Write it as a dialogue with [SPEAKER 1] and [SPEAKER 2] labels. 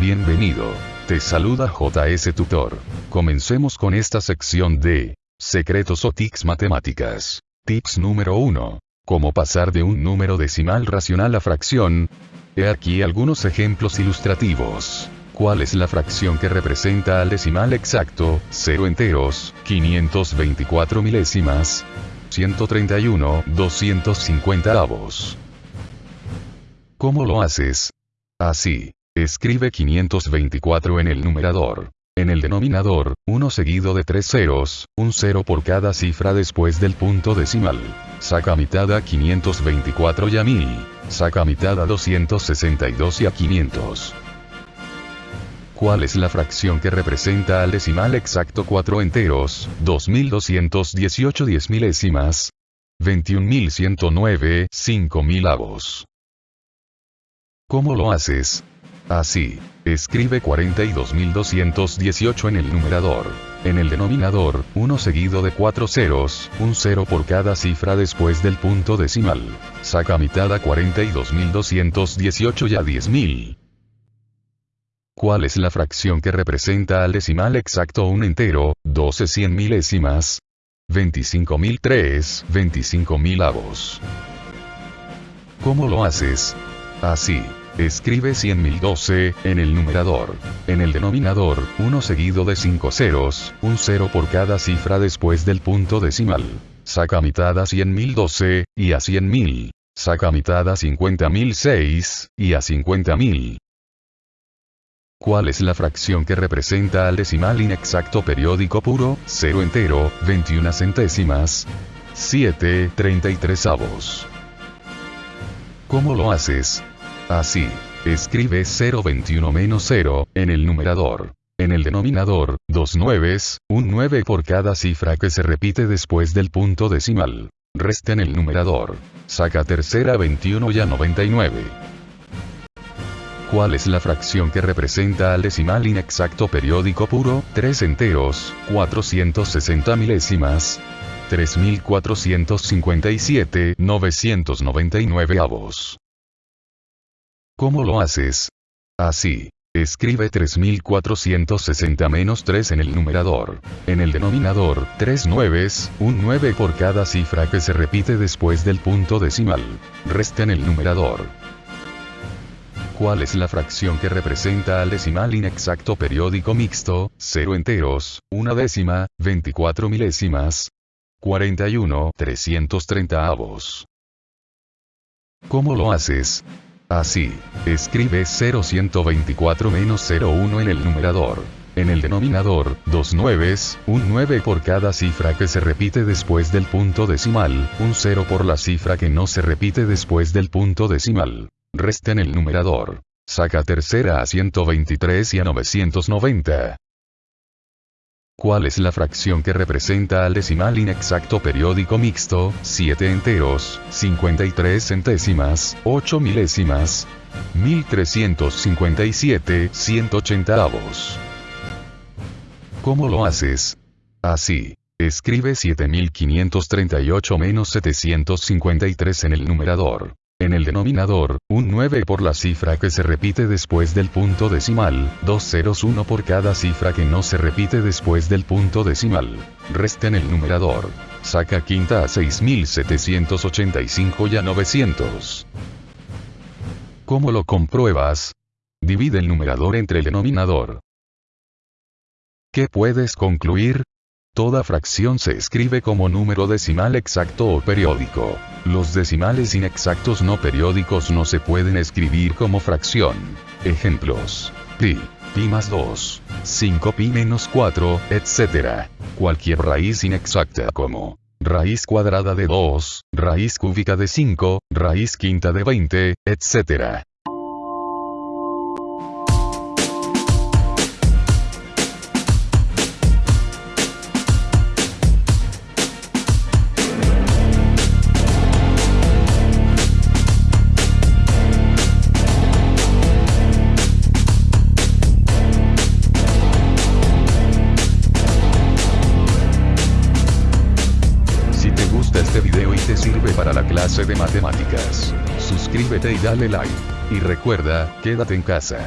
[SPEAKER 1] Bienvenido. Te saluda JS Tutor. Comencemos con esta sección de secretos o tics matemáticas. Tips número 1. Cómo pasar de un número decimal racional a fracción. He aquí algunos ejemplos ilustrativos. ¿Cuál es la fracción que representa al decimal exacto, 0 enteros, 524 milésimas, 131, 250 avos? ¿Cómo lo haces? Así. Escribe 524 en el numerador. En el denominador, 1 seguido de 3 ceros, un 0 por cada cifra después del punto decimal. Saca mitad a 524 y a 1000. Saca mitad a 262 y a 500. ¿Cuál es la fracción que representa al decimal exacto 4 enteros, 2218 diez milésimas? 21.109, 5.000 avos. ¿Cómo lo haces? Así. Escribe 42.218 en el numerador. En el denominador, 1 seguido de 4 ceros, un 0 por cada cifra después del punto decimal. Saca mitad a 42.218 y a 10.000. ¿Cuál es la fracción que representa al decimal exacto un entero, 12 cien milésimas? 25.003, 25.000 avos. ¿Cómo lo haces? Así. Escribe 100.012 en el numerador. En el denominador, 1 seguido de 5 ceros, un 0 por cada cifra después del punto decimal. Saca mitad a 100.012, y a 100.000. Saca mitad a 50.006, y a 50.000. ¿Cuál es la fracción que representa al decimal inexacto periódico puro, 0 entero, 21 centésimas? 7, 33 avos. ¿Cómo lo haces? Así. Escribe 021 menos 0, en el numerador. En el denominador, dos nueves, un 9 por cada cifra que se repite después del punto decimal. Resta en el numerador. Saca tercera 21 y a 99. ¿Cuál es la fracción que representa al decimal inexacto periódico puro? 3 enteros, 460 milésimas. 3457, 999 avos. ¿Cómo lo haces? Así. Escribe 3460 menos 3 en el numerador. En el denominador, 3 nueves, un 9 por cada cifra que se repite después del punto decimal. Resta en el numerador. ¿Cuál es la fracción que representa al decimal inexacto periódico mixto? 0 enteros, una décima, 24 milésimas. 41, 330 avos. ¿Cómo lo haces? Así. Escribe 0124 menos 01 en el numerador. En el denominador, dos nueves, un 9 por cada cifra que se repite después del punto decimal, un 0 por la cifra que no se repite después del punto decimal. Resta en el numerador. Saca tercera a 123 y a 990. ¿Cuál es la fracción que representa al decimal inexacto periódico mixto? 7 enteros, 53 centésimas, 8 milésimas, 1357, 180 avos. ¿Cómo lo haces? Así. Escribe 7538 menos 753 en el numerador. En el denominador, un 9 por la cifra que se repite después del punto decimal, dos ceros 1 por cada cifra que no se repite después del punto decimal. Resta en el numerador. Saca quinta a 6785 y a 900. ¿Cómo lo compruebas? Divide el numerador entre el denominador. ¿Qué puedes concluir? Toda fracción se escribe como número decimal exacto o periódico. Los decimales inexactos no periódicos no se pueden escribir como fracción. Ejemplos. Pi, pi más 2, 5 pi menos 4, etc. Cualquier raíz inexacta como raíz cuadrada de 2, raíz cúbica de 5, raíz quinta de 20, etc. te sirve para la clase de matemáticas. Suscríbete y dale like. Y recuerda, quédate en casa.